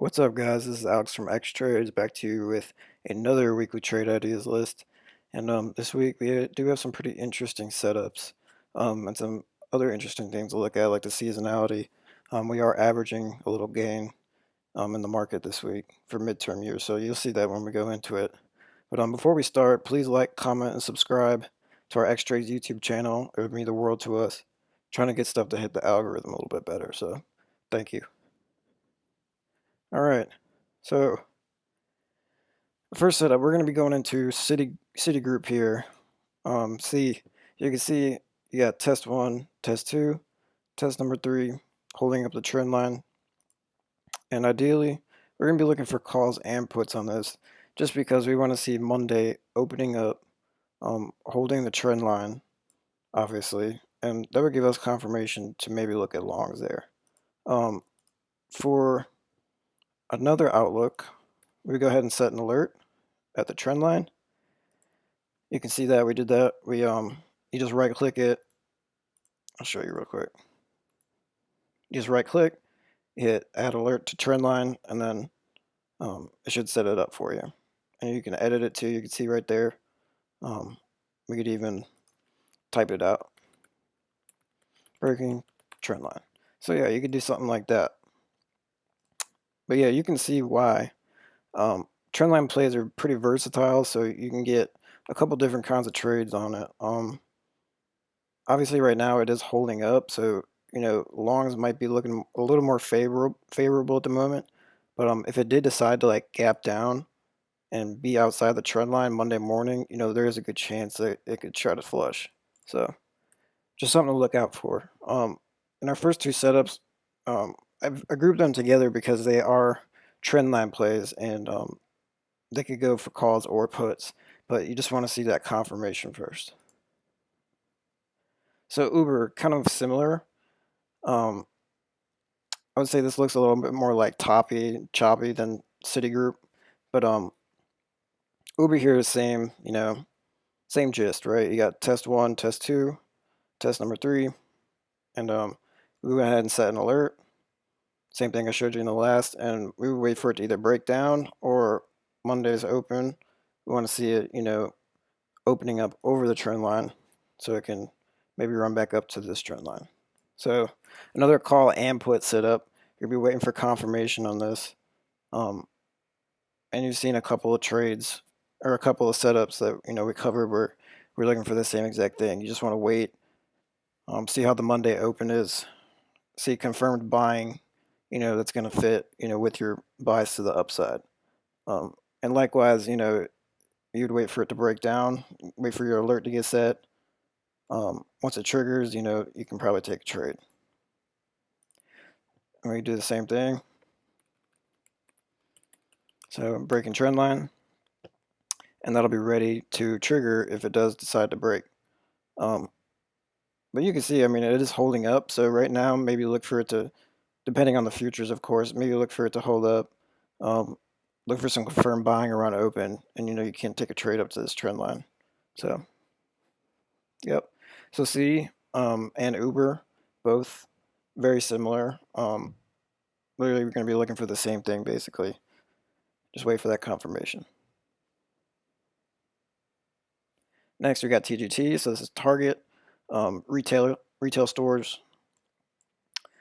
What's up, guys? This is Alex from X Trades back to you with another weekly trade ideas list. And um, this week we do have some pretty interesting setups um, and some other interesting things to look at, like the seasonality. Um, we are averaging a little gain um, in the market this week for midterm years, so you'll see that when we go into it. But um, before we start, please like, comment, and subscribe to our X Trades YouTube channel. It would mean the world to us. trying to get stuff to hit the algorithm a little bit better, so thank you. All right, so first setup, we're going to be going into City Citigroup here. Um, see, you can see you got test one, test two, test number three, holding up the trend line. And ideally, we're going to be looking for calls and puts on this, just because we want to see Monday opening up, um, holding the trend line, obviously, and that would give us confirmation to maybe look at longs there. Um, for another outlook, we go ahead and set an alert at the trend line. You can see that we did that. We um, you just right click it. I'll show you real quick. You just right click, hit add alert to trend line, and then um, it should set it up for you. And you can edit it too. You can see right there. Um, we could even type it out. Breaking trend line. So yeah, you could do something like that. But yeah, you can see why. Um, trendline plays are pretty versatile, so you can get a couple different kinds of trades on it. Um, obviously, right now it is holding up, so you know longs might be looking a little more favorable favorable at the moment. But um, if it did decide to like gap down and be outside the trend line Monday morning, you know there is a good chance that it could try to flush. So just something to look out for. Um, in our first two setups, um, I've I grouped them together because they are trend line plays and um, they could go for calls or puts, but you just want to see that confirmation first. So Uber, kind of similar. Um, I would say this looks a little bit more like toppy, choppy than Citigroup, but um, Uber here is same, you know, same gist, right? You got test one, test two, test number three, and um, we went ahead and set an alert. Same thing I showed you in the last, and we wait for it to either break down or Monday's open. We want to see it, you know, opening up over the trend line so it can maybe run back up to this trend line. So another call and put setup. You'll be waiting for confirmation on this. Um, and you've seen a couple of trades or a couple of setups that you know we covered where we're looking for the same exact thing. You just want to wait, um, see how the Monday open is, see confirmed buying, you know, that's going to fit, you know, with your bias to the upside. Um, and likewise, you know, you'd wait for it to break down, wait for your alert to get set. Um, once it triggers, you know, you can probably take a trade. And we do the same thing. So breaking trend line, and that'll be ready to trigger if it does decide to break. Um, but you can see, I mean, it is holding up. So right now, maybe look for it to depending on the futures, of course, maybe look for it to hold up. Um, look for some confirmed buying around open, and you know you can't take a trade up to this trend line. So, yep. So C um, and Uber, both very similar. Um, literally, we're going to be looking for the same thing, basically. Just wait for that confirmation. Next, we got TGT. So this is Target, um, retailer, retail stores,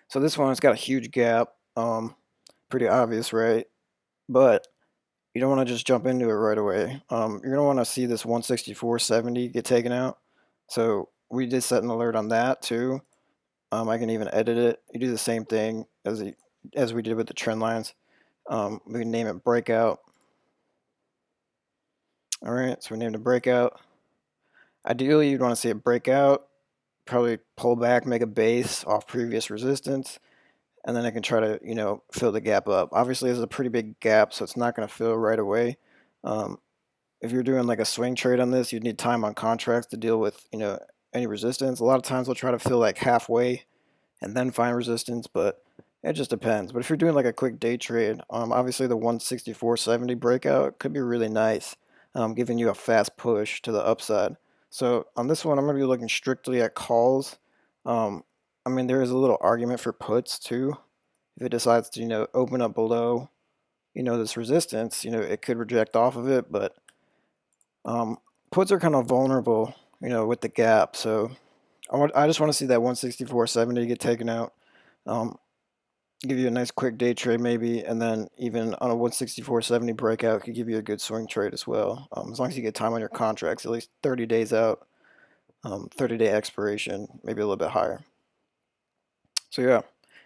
so this one has got a huge gap, um, pretty obvious, right? But you don't want to just jump into it right away. Um, you're going to want to see this 164.70 get taken out. So we did set an alert on that too. Um, I can even edit it. You do the same thing as, the, as we did with the trend lines. Um, we can name it breakout. All right, so we named it breakout. Ideally, you'd want to see it break out probably pull back, make a base off previous resistance, and then I can try to, you know, fill the gap up. Obviously, this is a pretty big gap, so it's not going to fill right away. Um, if you're doing like a swing trade on this, you'd need time on contracts to deal with, you know, any resistance. A lot of times we'll try to fill like halfway and then find resistance, but it just depends. But if you're doing like a quick day trade, um, obviously the 164.70 breakout could be really nice, um, giving you a fast push to the upside. So on this one, I'm going to be looking strictly at calls. Um, I mean, there is a little argument for puts too. If it decides to, you know, open up below you know, this resistance, you know, it could reject off of it, but um, puts are kind of vulnerable, you know, with the gap. So I want, I just want to see that 164.70 get taken out. Um, give you a nice quick day trade maybe, and then even on a 164.70 breakout could give you a good swing trade as well. Um, as long as you get time on your contracts, at least 30 days out, um, 30 day expiration, maybe a little bit higher. So yeah,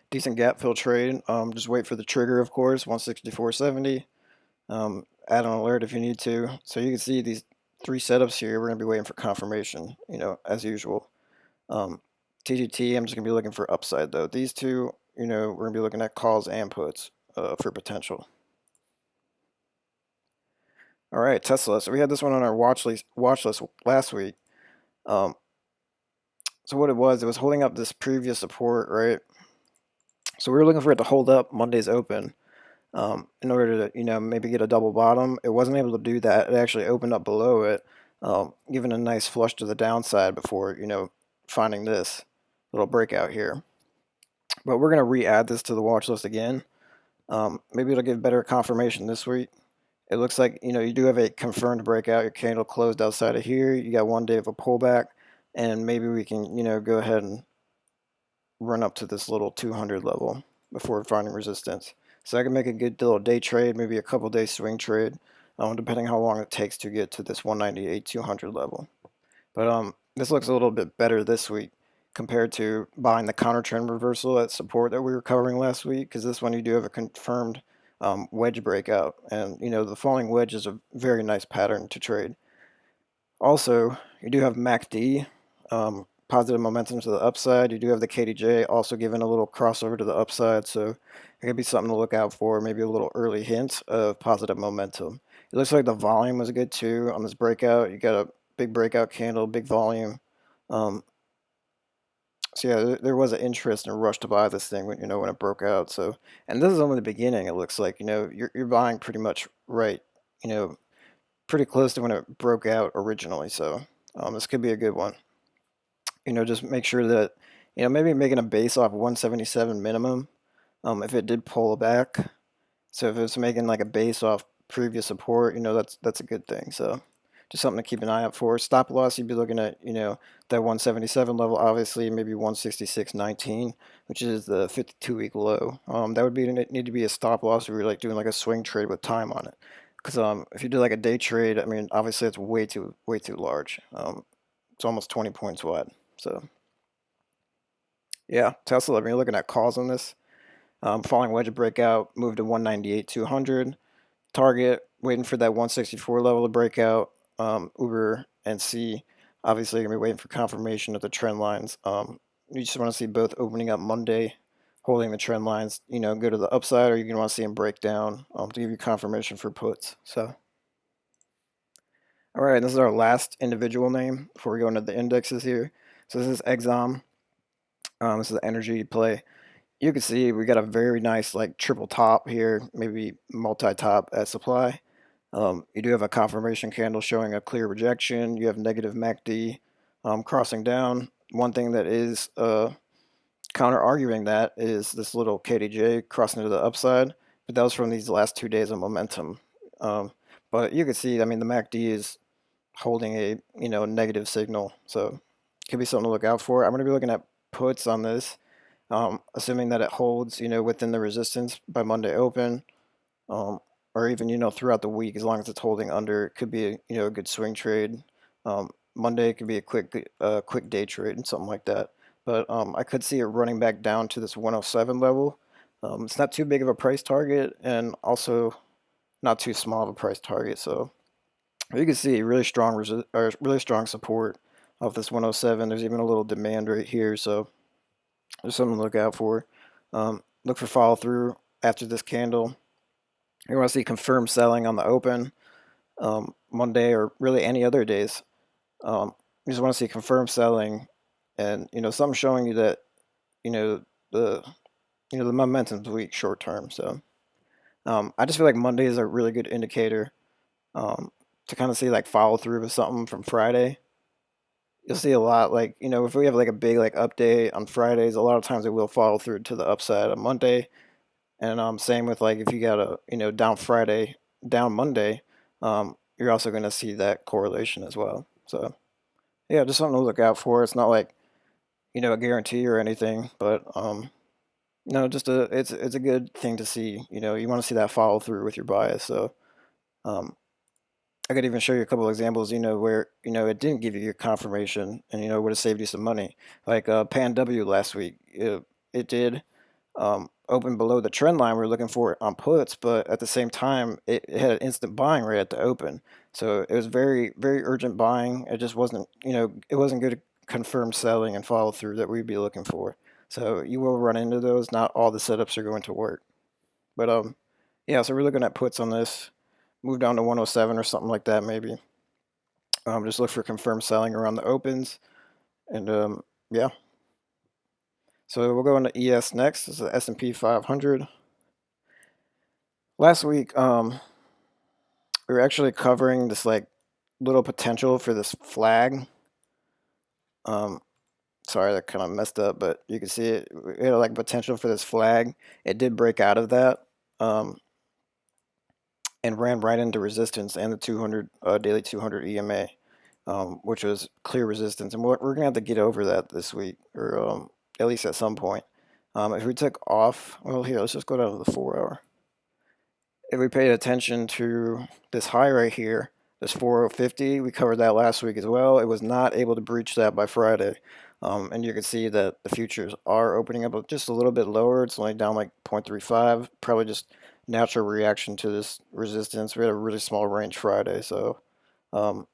decent gap fill trade. Um, just wait for the trigger, of course, 164.70. Um, add an alert if you need to. So you can see these three setups here. We're going to be waiting for confirmation, you know, as usual. Um, TGT, I'm just going to be looking for upside, though. These two, you know, we're going to be looking at calls and puts uh, for potential. All right, Tesla. So we had this one on our watch list, watch list last week. Um, so what it was, it was holding up this previous support, right? So we were looking for it to hold up Monday's open um, in order to, you know, maybe get a double bottom. It wasn't able to do that. It actually opened up below it, um, giving a nice flush to the downside before, you know, finding this little breakout here. But we're going to re-add this to the watch list again. Um, maybe it'll give better confirmation this week. It looks like, you know, you do have a confirmed breakout. Your candle closed outside of here. You got one day of a pullback. And maybe we can, you know, go ahead and run up to this little 200 level before finding resistance. So I can make a good little day trade, maybe a couple day swing trade, um, depending how long it takes to get to this 198 200 level. But um, this looks a little bit better this week compared to buying the counter trend reversal at support that we were covering last week because this one you do have a confirmed um, wedge breakout and you know the falling wedge is a very nice pattern to trade. Also, you do have MACD um, positive momentum to the upside. You do have the KDJ also giving a little crossover to the upside, so it could be something to look out for, maybe a little early hint of positive momentum. It looks like the volume was good too on this breakout. You got a big breakout candle, big volume. Um, so yeah, there was an interest and a rush to buy this thing when you know when it broke out. So, and this is only the beginning. It looks like you know you're you're buying pretty much right, you know, pretty close to when it broke out originally. So um, this could be a good one you know, just make sure that, you know, maybe making a base off 177 minimum um, if it did pull back. So if it's making like a base off previous support, you know, that's that's a good thing. So just something to keep an eye out for. Stop loss, you'd be looking at, you know, that 177 level, obviously, maybe 166.19, which is the 52 week low. Um, that would be need to be a stop loss if you're like doing like a swing trade with time on it. Because um, if you do like a day trade, I mean, obviously it's way too way too large. Um, it's almost 20 points wide. So yeah, Tesla, I mean, looking at calls on this. Um, falling wedge breakout, moved to 198, 200. Target, waiting for that 164 level to break out. Um, Uber and C, obviously, you're going to be waiting for confirmation of the trend lines. Um, you just want to see both opening up Monday, holding the trend lines, you know, go to the upside, or you can want to see them break down um, to give you confirmation for puts. So, all right, this is our last individual name before we go into the indexes here. So this is Exxon. Um, this is the energy play. You can see we got a very nice like triple top here, maybe multi-top at supply. Um, you do have a confirmation candle showing a clear rejection. You have negative MACD um, crossing down. One thing that is uh, counter arguing that is this little KDJ crossing to the upside, but that was from these last two days of momentum. Um, but you can see, I mean, the MACD is holding a you know negative signal, so could be something to look out for. I'm going to be looking at puts on this, um, assuming that it holds, you know, within the resistance by Monday open, um, or even, you know, throughout the week, as long as it's holding under, it could be, a, you know, a good swing trade. Um, Monday could be a quick, uh, quick day trade and something like that. But um, I could see it running back down to this 107 level. Um, it's not too big of a price target and also not too small of a price target. So you can see really strong, or really strong support off this 107. There's even a little demand right here, so there's something to look out for. Um, look for follow through after this candle. You want to see confirmed selling on the open um, Monday or really any other days. Um, you just want to see confirmed selling and you know something showing you that you know the you know the momentum's weak short term. So um, I just feel like Monday is a really good indicator um, to kind of see like follow through with something from Friday you'll see a lot like you know if we have like a big like update on Fridays, a lot of times it will follow through to the upside on Monday, And um, same with like if you got a you know down Friday, down Monday, um, you're also going to see that correlation as well. So yeah, just something to look out for. It's not like you know a guarantee or anything, but um, no, just a it's it's a good thing to see. You know, you want to see that follow through with your bias. So um, I could even show you a couple examples. You know where you know it didn't give you your confirmation, and you know would have saved you some money. Like uh, PANW last week, it, it did um, open below the trend line we are looking for on puts, but at the same time, it, it, had an instant buying right at the open. So it was very, very urgent buying. It just wasn't, you know, it wasn't good confirmed selling and follow through that we'd be looking for. So you will run into those. Not all the setups are going to work. But um, yeah, so we're looking at puts on this. Move down to 107 or something like that maybe. Um, just look for confirmed selling around the opens. And um, yeah, so we'll go into ES next. This is the S&P 500. Last week, um, we were actually covering this like little potential for this flag. Um, sorry, that kind of messed up, but you can see it. We had like potential for this flag. It did break out of that. Um, and ran right into resistance and the 200 uh, daily 200 EMA, um, which was clear resistance. And we're, we're gonna have to get over that this week, or um, at least at some point. Um, if we took off, well, here, let's just go down to the four hour. If we paid attention to this high right here, this 4050, we covered that last week as well. It was not able to breach that by Friday. Um, and you can see that the futures are opening up just a little bit lower. It's only down like 0.35, probably just natural reaction to this resistance. We had a really small range Friday, so um,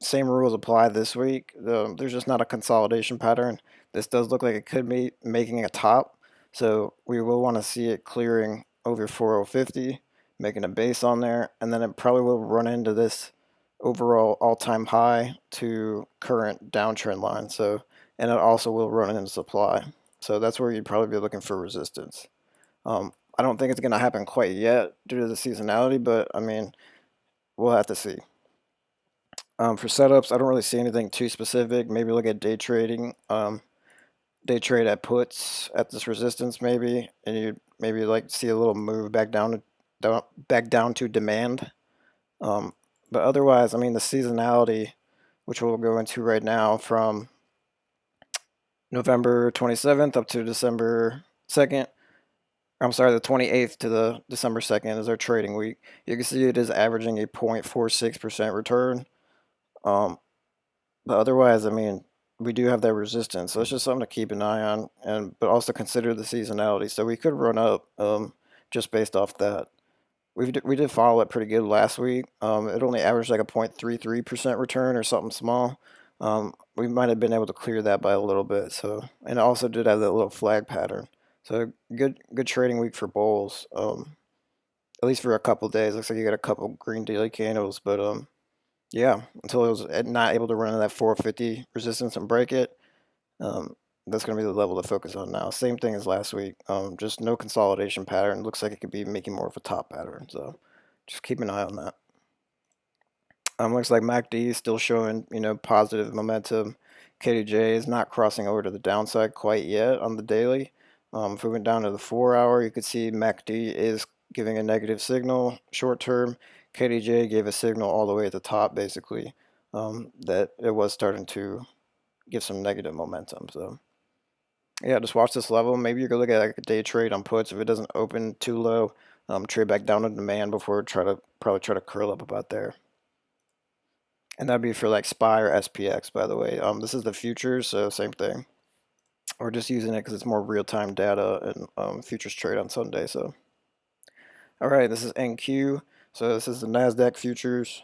same rules apply this week. Um, there's just not a consolidation pattern. This does look like it could be making a top, so we will want to see it clearing over 4050, making a base on there, and then it probably will run into this overall all-time high to current downtrend line. So, and it also will run into supply. So that's where you'd probably be looking for resistance. Um, I don't think it's going to happen quite yet due to the seasonality, but I mean, we'll have to see. Um, for setups, I don't really see anything too specific. Maybe look at day trading. Um, day trade at puts at this resistance maybe, and you maybe like see a little move back down to down, back down to demand. Um, but otherwise, I mean the seasonality, which we'll go into right now, from November 27th up to December 2nd. I'm sorry, the 28th to the December 2nd is our trading week. You can see it is averaging a 0.46% return. Um, but otherwise, I mean, we do have that resistance, so it's just something to keep an eye on, and but also consider the seasonality. So we could run up um, just based off that. We did, we did follow it pretty good last week. Um, it only averaged like a 0.33% return or something small. Um, we might have been able to clear that by a little bit. So and it also did have that little flag pattern. So good good trading week for bulls. Um, at least for a couple days. Looks like you got a couple green daily candles, but um, yeah, until it was eh, not able to run that 450 resistance and break it. Um, that's going to be the level to focus on now. Same thing as last week. Um, just no consolidation pattern. Looks like it could be making more of a top pattern. So just keep an eye on that. Um, looks like MACD is still showing, you know, positive momentum. KDJ is not crossing over to the downside quite yet on the daily. Um, if we went down to the four hour, you could see MACD is giving a negative signal short term. KDJ gave a signal all the way at the top, basically, um, that it was starting to give some negative momentum. So, yeah, just watch this level. Maybe you could look at like a day trade on puts. If it doesn't open too low, um, trade back down to demand before try to probably try to curl up about there. And that'd be for like SPY or SPX, by the way. Um, this is the futures, so same thing. We're just using it because it's more real-time data and um, futures trade on Sunday. So, all right, this is NQ. So this is the NASDAQ futures.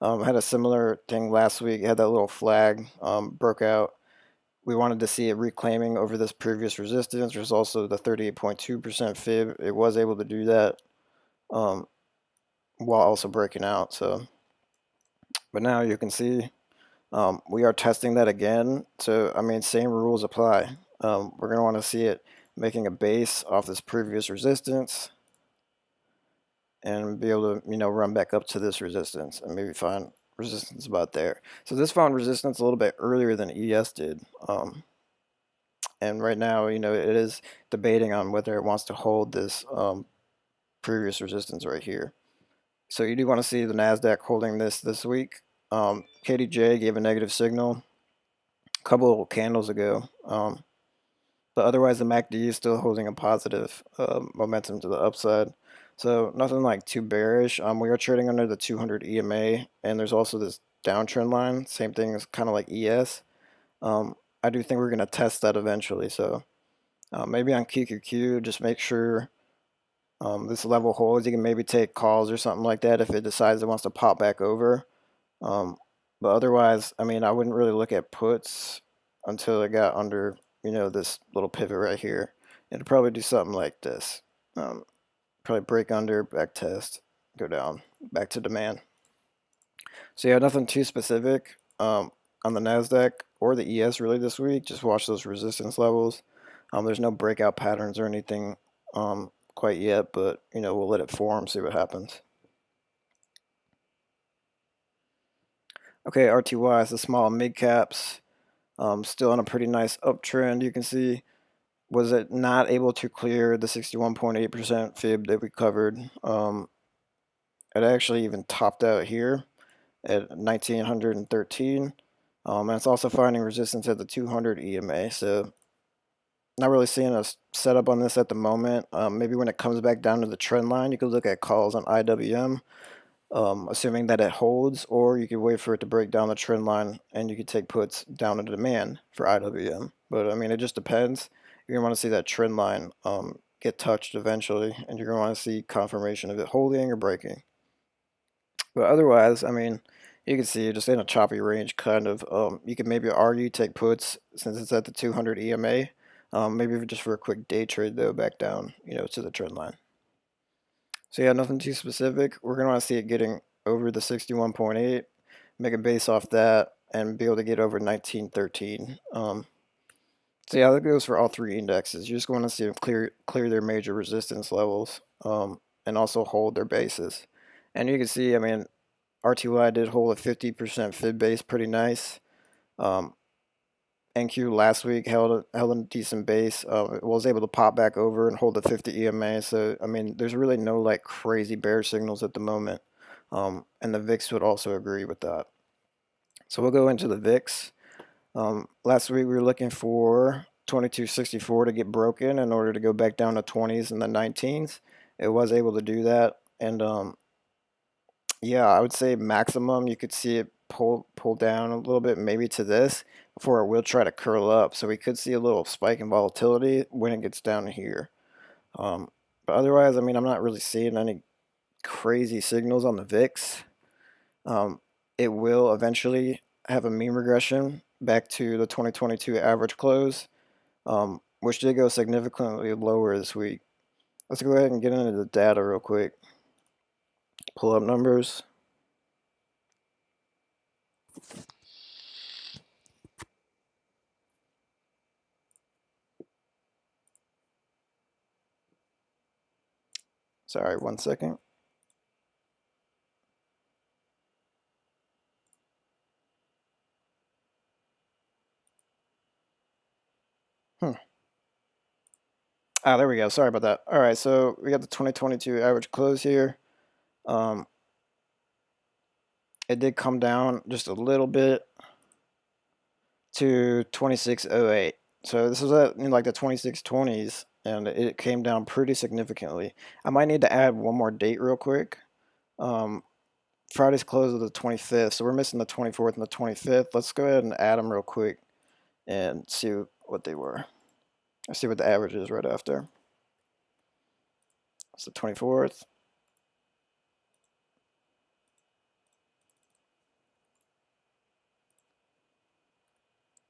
Um, had a similar thing last week. Had that little flag um, broke out. We wanted to see it reclaiming over this previous resistance. There's also the 38.2% fib. It was able to do that um, while also breaking out. So, but now you can see um, we are testing that again. So I mean, same rules apply. Um, we're going to want to see it making a base off this previous resistance and be able to, you know, run back up to this resistance and maybe find resistance about there. So this found resistance a little bit earlier than ES did. Um, and right now, you know, it is debating on whether it wants to hold this um, previous resistance right here. So you do want to see the NASDAQ holding this this week. Um, KDJ gave a negative signal a couple candles ago. Um, but otherwise, the MACD is still holding a positive uh, momentum to the upside. So nothing like too bearish. Um, we are trading under the 200 EMA, and there's also this downtrend line. Same thing as kind of like ES. Um, I do think we're going to test that eventually. So uh, maybe on QQQ, just make sure um, this level holds. You can maybe take calls or something like that if it decides it wants to pop back over. Um, but otherwise, I mean, I wouldn't really look at puts until it got under, you know, this little pivot right here. It'll probably do something like this. Um, probably break under, back test, go down, back to demand. So yeah, nothing too specific um, on the NASDAQ or the ES really this week. Just watch those resistance levels. Um, there's no breakout patterns or anything um, quite yet, but you know we'll let it form, see what happens. Okay, RTY is the small mid caps, um, still on a pretty nice uptrend. You can see, was it not able to clear the 61.8% fib that we covered? Um, it actually even topped out here at 1913. Um, and it's also finding resistance at the 200 EMA. So not really seeing a setup on this at the moment. Um, maybe when it comes back down to the trend line, you could look at calls on IWM um, assuming that it holds, or you could wait for it to break down the trend line and you could take puts down to demand for IWM. But I mean, it just depends. You're going to want to see that trend line um, get touched eventually, and you're going to want to see confirmation of it holding or breaking. But otherwise, I mean, you can see just in a choppy range, kind of. Um, you can maybe argue take puts since it's at the 200 EMA. Um, maybe just for a quick day trade though, back down, you know, to the trend line. So yeah, nothing too specific. We're going to want to see it getting over the 61.8, make a base off that, and be able to get over 1913. Um, so yeah, that goes for all three indexes. You just want to see them clear clear their major resistance levels um, and also hold their bases. And you can see, I mean, RTY did hold a 50% fib base pretty nice. Um, NQ last week held a, held a decent base. Uh, was able to pop back over and hold the 50 EMA. So I mean, there's really no like crazy bear signals at the moment, um, and the VIX would also agree with that. So we'll go into the VIX. Um, last week we were looking for 2264 to get broken in order to go back down to 20s and the 19s. It was able to do that, and um, yeah, I would say maximum you could see it pull pull down a little bit, maybe to this, before it will try to curl up. So we could see a little spike in volatility when it gets down here. Um, but otherwise, I mean, I'm not really seeing any crazy signals on the VIX. Um, it will eventually have a mean regression back to the 2022 average close, um, which did go significantly lower this week. Let's go ahead and get into the data real quick. Pull up numbers. Sorry, one second. Hmm. Ah, there we go. Sorry about that. All right, so we got the 2022 average close here. Um, it did come down just a little bit to 2608. So this was at like the 2620s and it came down pretty significantly. I might need to add one more date real quick. Um, Friday's close of the 25th, so we're missing the 24th and the 25th. Let's go ahead and add them real quick and see what they were. Let's see what the average is right after. It's the 24th.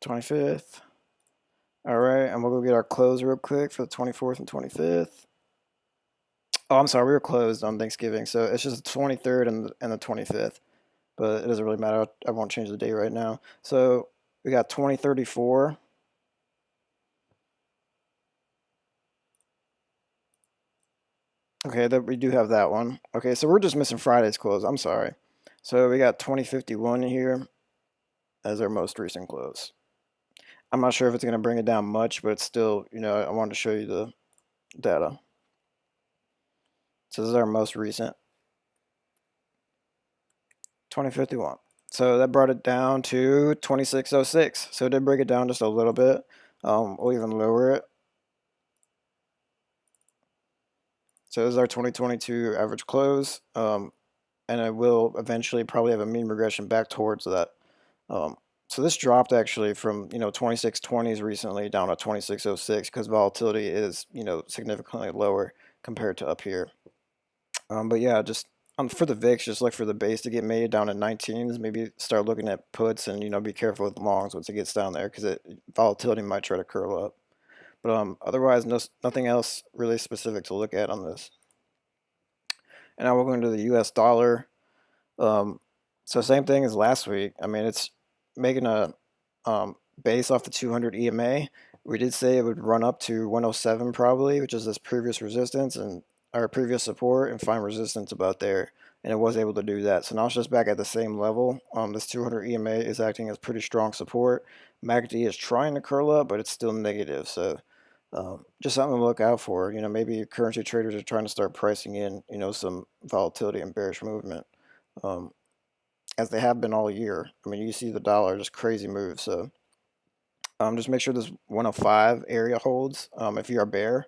Twenty-fifth. All right, and we'll go get our close real quick for the 24th and 25th. Oh, I'm sorry, we were closed on Thanksgiving, so it's just the 23rd and the, and the 25th. But it doesn't really matter. I won't change the date right now. So we got 2034. Okay, that we do have that one. Okay, so we're just missing Friday's close. I'm sorry. So we got 2051 here as our most recent close. I'm not sure if it's going to bring it down much, but it's still, you know, I wanted to show you the data. So this is our most recent 2051. So that brought it down to 2606. So it did break it down just a little bit. Um, we'll even lower it. So this is our 2022 average close. Um, and it will eventually probably have a mean regression back towards that. Um, so this dropped actually from, you know, 2620s recently down to 2606 because volatility is, you know, significantly lower compared to up here. Um, but yeah, just um, for the VIX, just look for the base to get made down in 19s. Maybe start looking at puts and, you know, be careful with longs once it gets down there because it volatility might try to curl up. But um, otherwise, no, nothing else really specific to look at on this. And now we're going to the US dollar. Um, so same thing as last week. I mean, it's making a um, base off the 200 EMA. We did say it would run up to 107 probably, which is this previous resistance and our previous support and find resistance about there. And it was able to do that. So now it's just back at the same level. Um, this 200 EMA is acting as pretty strong support. MACD is trying to curl up, but it's still negative. So um, just something to look out for. You know, maybe currency traders are trying to start pricing in, you know, some volatility and bearish movement, um, as they have been all year. I mean, you see the dollar just crazy move. So um, just make sure this 105 area holds. Um, if you are bear,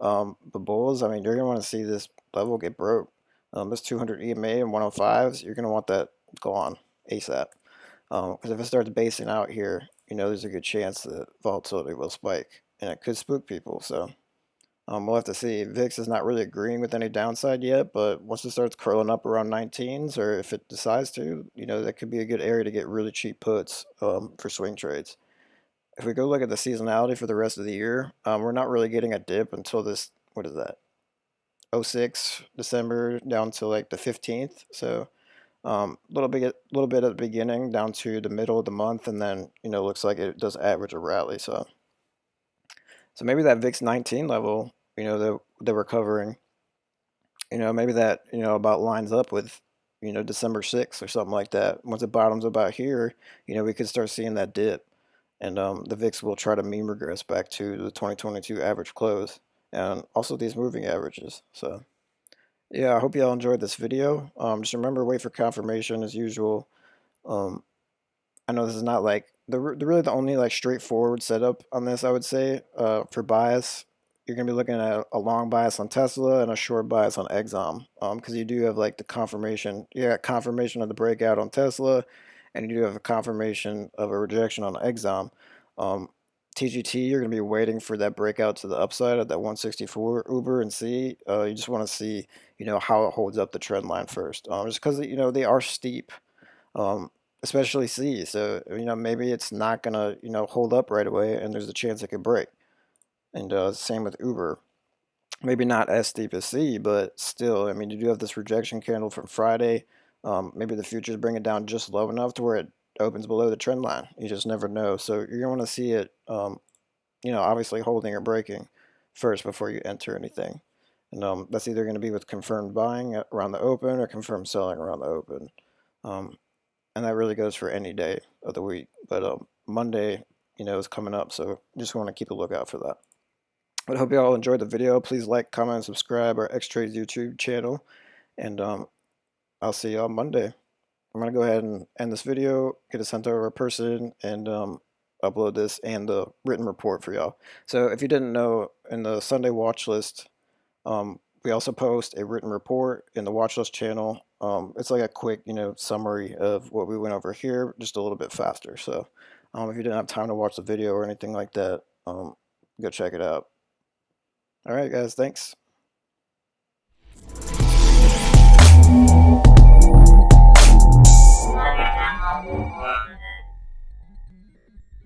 um, the bulls, I mean, you're gonna want to see this level get broke. Um, this 200 EMA and 105s, you're gonna want that gone ASAP. Because um, if it starts basing out here, you know, there's a good chance that volatility will spike and it could spook people. So um, we'll have to see. VIX is not really agreeing with any downside yet, but once it starts curling up around 19s, or if it decides to, you know, that could be a good area to get really cheap puts um, for swing trades. If we go look at the seasonality for the rest of the year, um, we're not really getting a dip until this, what is that, 06 December down to like the 15th. So a um, little bit, little bit at the beginning down to the middle of the month, and then you know looks like it does average a rally. So so maybe that VIX 19 level, you know, that, that we're covering, you know, maybe that, you know, about lines up with, you know, December 6th or something like that. Once it bottoms about here, you know, we could start seeing that dip. And um, the VIX will try to mean regress back to the 2022 average close and also these moving averages. So yeah, I hope y'all enjoyed this video. Um, just remember, wait for confirmation as usual. Um, I know this is not like the, the really the only like straightforward setup on this, I would say, uh, for bias. You're gonna be looking at a long bias on Tesla and a short bias on Exxon, because um, you do have like the confirmation. You got confirmation of the breakout on Tesla, and you do have a confirmation of a rejection on Exxon. Um, TGT, you're going to be waiting for that breakout to the upside at that 164 Uber and C. Uh, you just want to see, you know, how it holds up the trend line first. Um, just because, you know, they are steep. Um, especially C. So, you know, maybe it's not going to, you know, hold up right away and there's a chance it could break. And uh, same with Uber. Maybe not as steep as C, but still, I mean, you do have this rejection candle from Friday. Um, maybe the futures bring it down just low enough to where it opens below the trend line. You just never know. So you're going to want to see it, um, you know, obviously holding or breaking first before you enter anything. And um, that's either going to be with confirmed buying around the open or confirmed selling around the open. Um, and that really goes for any day of the week. But um, Monday, you know, is coming up, so just want to keep a lookout for that. But I hope you all enjoyed the video. Please like, comment, and subscribe our X Trades YouTube channel, and um, I'll see y'all Monday. I'm gonna go ahead and end this video, get it sent over a person, and um, upload this and the written report for y'all. So if you didn't know, in the Sunday watch list, um, we also post a written report in the watch list channel um, it's like a quick, you know, summary of what we went over here, just a little bit faster. So um, if you didn't have time to watch the video or anything like that, um, go check it out. All right, guys, thanks.